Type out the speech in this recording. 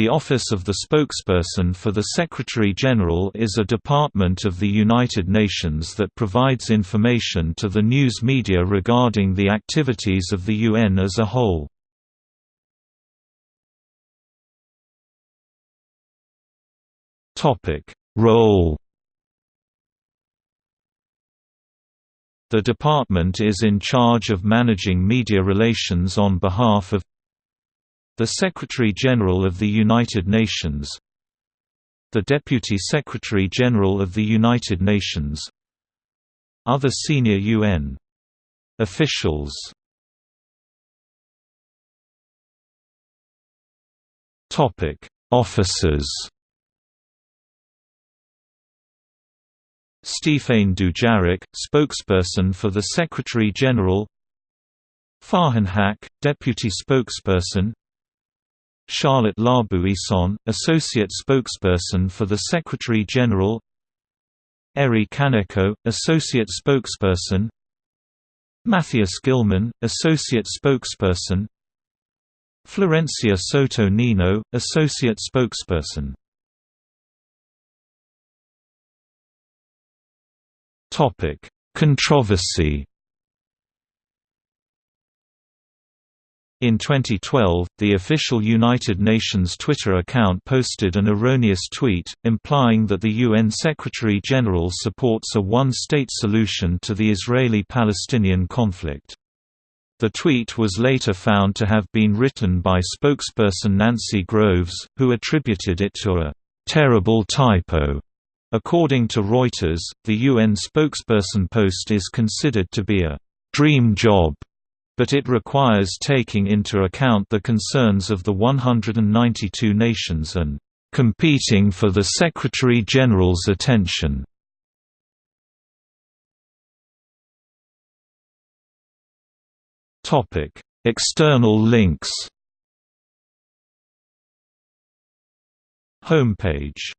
The Office of the Spokesperson for the Secretary-General is a department of the United Nations that provides information to the news media regarding the activities of the UN as a whole. Role The department is in charge of managing media relations on behalf of the Secretary-General of the United Nations. The Deputy Secretary-General of the United Nations. Other senior UN officials. Topic Officers. Stéphane Dujarric, spokesperson for the Secretary-General Farhan Haq, deputy spokesperson Charlotte Labouisson, Associate Spokesperson for the Secretary-General Eri Kaneko, Associate Spokesperson. Matthias Gilman, Associate Spokesperson. Florencia Soto Nino, Associate Spokesperson. Controversy In 2012, the official United Nations Twitter account posted an erroneous tweet, implying that the UN Secretary-General supports a one-state solution to the Israeli-Palestinian conflict. The tweet was later found to have been written by spokesperson Nancy Groves, who attributed it to a «terrible typo». According to Reuters, the UN spokesperson post is considered to be a «dream job» but it requires taking into account the concerns of the 192 nations and competing for the Secretary-General's attention. External links Homepage